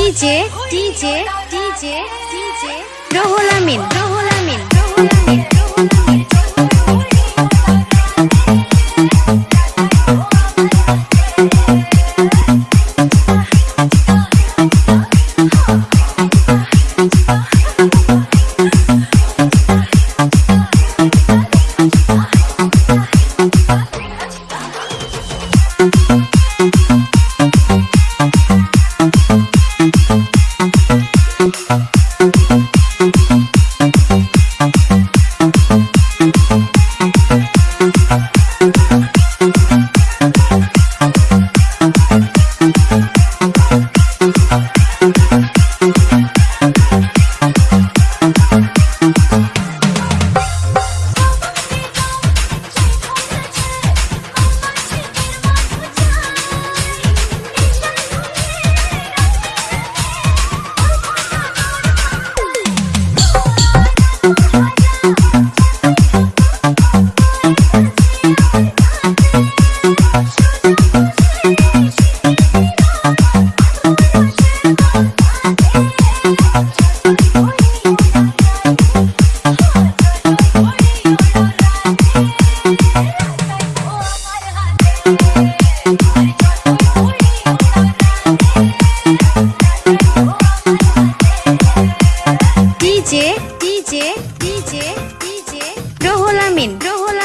DJ DJ DJ DJ Rohul Amin Rohul Amin DJ DJ DJ DJ Rohul Amin Rohul